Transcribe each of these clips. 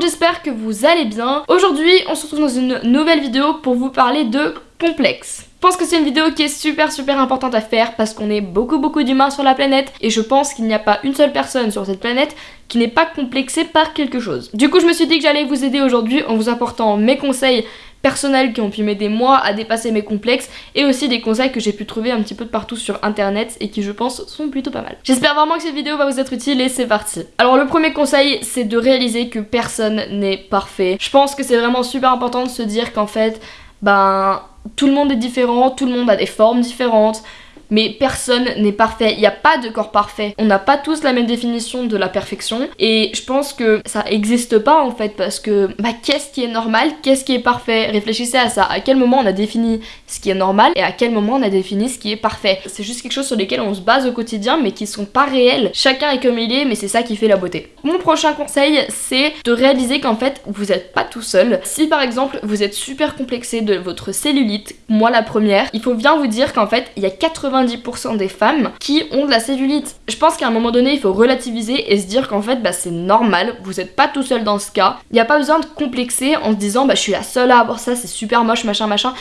j'espère que vous allez bien. Aujourd'hui, on se retrouve dans une nouvelle vidéo pour vous parler de complexe. Je pense que c'est une vidéo qui est super super importante à faire parce qu'on est beaucoup beaucoup d'humains sur la planète et je pense qu'il n'y a pas une seule personne sur cette planète qui n'est pas complexée par quelque chose. Du coup je me suis dit que j'allais vous aider aujourd'hui en vous apportant mes conseils personnels qui ont pu m'aider moi à dépasser mes complexes et aussi des conseils que j'ai pu trouver un petit peu de partout sur internet et qui je pense sont plutôt pas mal. J'espère vraiment que cette vidéo va vous être utile et c'est parti. Alors le premier conseil c'est de réaliser que personne n'est parfait. Je pense que c'est vraiment super important de se dire qu'en fait ben tout le monde est différent, tout le monde a des formes différentes, mais personne n'est parfait, il n'y a pas de corps parfait. On n'a pas tous la même définition de la perfection et je pense que ça existe pas en fait parce que bah qu'est-ce qui est normal, qu'est-ce qui est parfait? Réfléchissez à ça, à quel moment on a défini ce qui est normal et à quel moment on a défini ce qui est parfait? C'est juste quelque chose sur lesquels on se base au quotidien mais qui sont pas réels. Chacun est comme il est mais c'est ça qui fait la beauté. Mon prochain conseil c'est de réaliser qu'en fait vous n'êtes pas tout seul. Si par exemple vous êtes super complexé de votre cellulite, moi la première, il faut bien vous dire qu'en fait il y a 80 90% des femmes qui ont de la cellulite. Je pense qu'à un moment donné, il faut relativiser et se dire qu'en fait, bah, c'est normal, vous n'êtes pas tout seul dans ce cas. Il n'y a pas besoin de complexer en se disant, bah, je suis la seule à avoir ça, c'est super moche, machin, machin.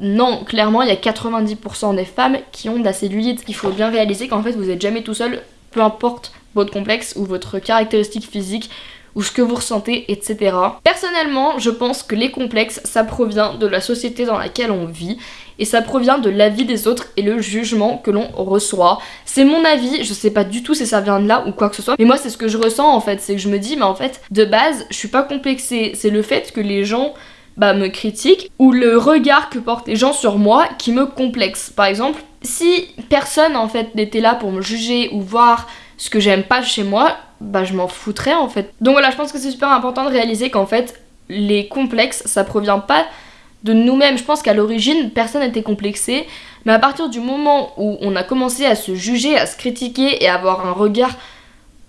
Non, clairement, il y a 90% des femmes qui ont de la cellulite. Il faut bien réaliser qu'en fait, vous n'êtes jamais tout seul, peu importe votre complexe ou votre caractéristique physique ou ce que vous ressentez, etc. Personnellement, je pense que les complexes, ça provient de la société dans laquelle on vit et ça provient de l'avis des autres et le jugement que l'on reçoit. C'est mon avis, je sais pas du tout si ça vient de là ou quoi que ce soit, mais moi c'est ce que je ressens en fait, c'est que je me dis mais en fait de base je suis pas complexée, c'est le fait que les gens bah, me critiquent ou le regard que portent les gens sur moi qui me complexe. Par exemple, si personne en fait n'était là pour me juger ou voir ce que j'aime pas chez moi, bah je m'en foutrais en fait. Donc voilà, je pense que c'est super important de réaliser qu'en fait les complexes ça provient pas de nous-mêmes. Je pense qu'à l'origine, personne n'était complexé, mais à partir du moment où on a commencé à se juger, à se critiquer et à avoir un regard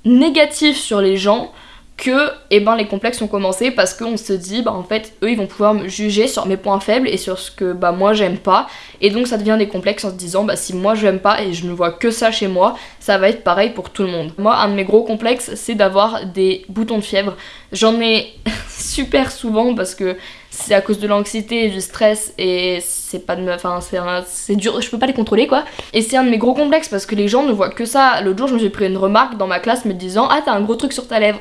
négatif sur les gens, que eh ben, les complexes ont commencé parce qu'on se dit bah en fait eux ils vont pouvoir me juger sur mes points faibles et sur ce que bah moi j'aime pas et donc ça devient des complexes en se disant bah si moi j'aime pas et je ne vois que ça chez moi ça va être pareil pour tout le monde. Moi un de mes gros complexes c'est d'avoir des boutons de fièvre. J'en ai super souvent parce que c'est à cause de l'anxiété et du stress et c'est pas de enfin c'est dur je peux pas les contrôler quoi et c'est un de mes gros complexes parce que les gens ne voient que ça l'autre jour je me suis pris une remarque dans ma classe me disant ah t'as un gros truc sur ta lèvre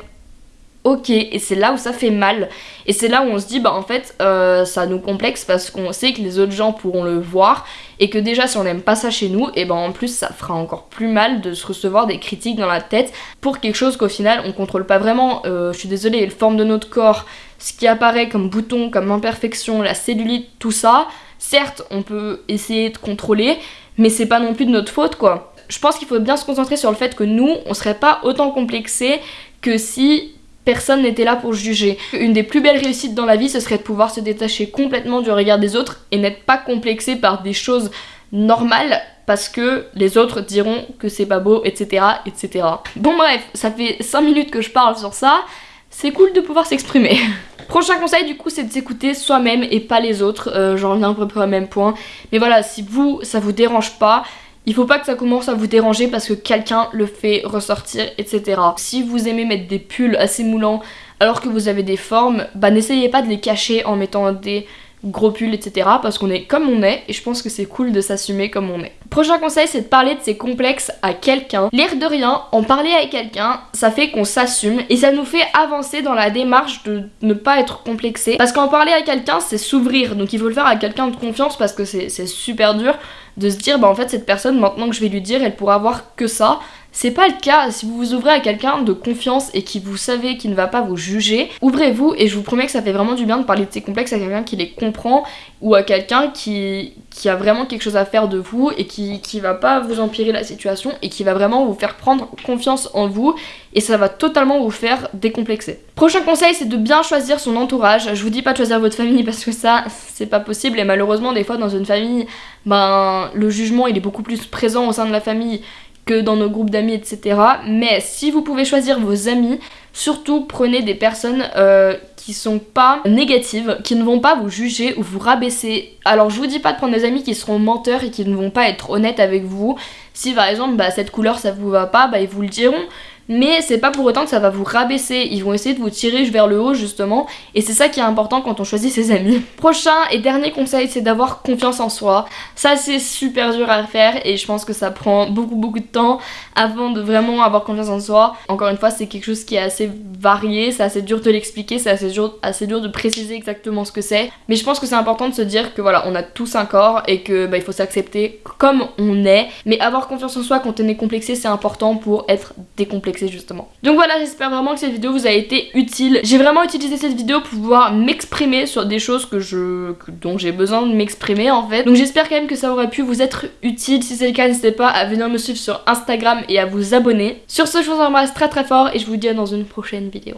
ok et c'est là où ça fait mal. Et c'est là où on se dit bah en fait euh, ça nous complexe parce qu'on sait que les autres gens pourront le voir et que déjà si on n'aime pas ça chez nous et ben en plus ça fera encore plus mal de se recevoir des critiques dans la tête pour quelque chose qu'au final on contrôle pas vraiment. Euh, je suis désolée la forme de notre corps ce qui apparaît comme bouton comme imperfection la cellulite tout ça certes on peut essayer de contrôler mais c'est pas non plus de notre faute quoi. Je pense qu'il faut bien se concentrer sur le fait que nous on serait pas autant complexé que si personne n'était là pour juger. Une des plus belles réussites dans la vie, ce serait de pouvoir se détacher complètement du regard des autres et n'être pas complexé par des choses normales parce que les autres diront que c'est pas beau, etc., etc. Bon bref, ça fait 5 minutes que je parle sur ça, c'est cool de pouvoir s'exprimer. Prochain conseil du coup c'est de s'écouter soi-même et pas les autres, euh, j'en reviens à peu près au même point. Mais voilà, si vous, ça vous dérange pas, il faut pas que ça commence à vous déranger parce que quelqu'un le fait ressortir, etc. Si vous aimez mettre des pulls assez moulants alors que vous avez des formes, bah n'essayez pas de les cacher en mettant des gros pulls, etc. Parce qu'on est comme on est et je pense que c'est cool de s'assumer comme on est. Prochain conseil, c'est de parler de ses complexes à quelqu'un. L'air de rien, en parler avec quelqu'un, ça fait qu'on s'assume et ça nous fait avancer dans la démarche de ne pas être complexé. Parce qu'en parler à quelqu'un, c'est s'ouvrir. Donc il faut le faire à quelqu'un de confiance parce que c'est super dur de se dire bah en fait cette personne maintenant que je vais lui dire elle pourra avoir que ça c'est pas le cas, si vous vous ouvrez à quelqu'un de confiance et qui vous savez qui ne va pas vous juger, ouvrez-vous et je vous promets que ça fait vraiment du bien de parler de ces complexes à quelqu'un qui les comprend ou à quelqu'un qui, a vraiment quelque chose à faire de vous et qui, qui va pas vous empirer la situation et qui va vraiment vous faire prendre confiance en vous et ça va totalement vous faire décomplexer. Prochain conseil c'est de bien choisir son entourage. Je vous dis pas de choisir votre famille parce que ça c'est pas possible et malheureusement des fois dans une famille ben le jugement il est beaucoup plus présent au sein de la famille que dans nos groupes d'amis, etc. Mais si vous pouvez choisir vos amis, surtout prenez des personnes euh, qui sont pas négatives, qui ne vont pas vous juger ou vous rabaisser. Alors je vous dis pas de prendre des amis qui seront menteurs et qui ne vont pas être honnêtes avec vous. Si par exemple bah, cette couleur ça vous va pas, bah, ils vous le diront. Mais c'est pas pour autant que ça va vous rabaisser. Ils vont essayer de vous tirer vers le haut justement et c'est ça qui est important quand on choisit ses amis. Prochain et dernier conseil, c'est d'avoir confiance en soi. Ça c'est super dur à faire et je pense que ça prend beaucoup beaucoup de temps avant de vraiment avoir confiance en soi. Encore une fois, c'est quelque chose qui est assez varié, c'est assez dur de l'expliquer, c'est assez dur, assez dur de préciser exactement ce que c'est. Mais je pense que c'est important de se dire que voilà, on a tous un corps et que bah, il faut s'accepter comme on est. Mais avoir confiance en soi quand on est complexé, c'est important pour être décomplexé justement. Donc voilà, j'espère vraiment que cette vidéo vous a été utile. J'ai vraiment utilisé cette vidéo pour pouvoir m'exprimer sur des choses que je, dont j'ai besoin de m'exprimer en fait. Donc j'espère quand même que ça aurait pu vous être utile. Si c'est le cas, n'hésitez pas à venir me suivre sur Instagram et à vous abonner. Sur ce, je vous embrasse très très fort et je vous dis à dans une prochaine vidéo.